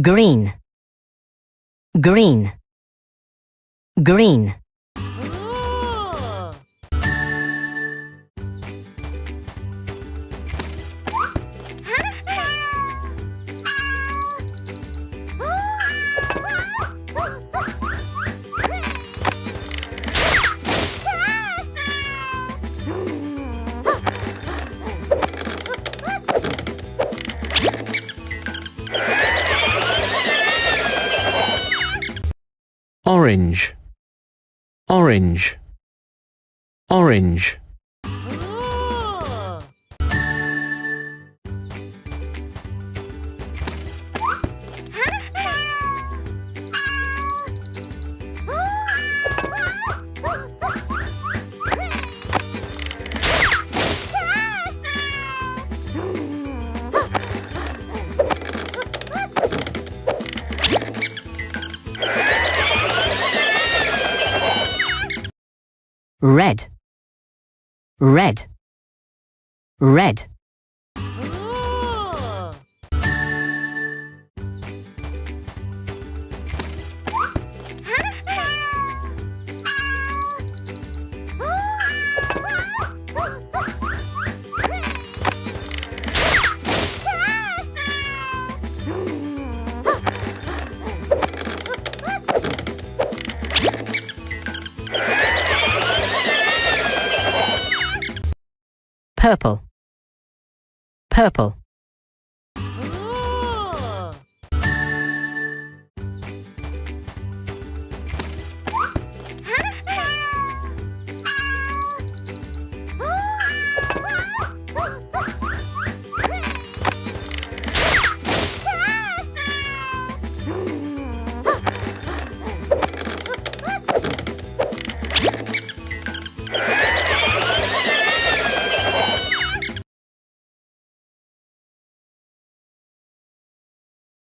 green. Green. Green orange. Orange. Orange red. Red. Red purple. Purple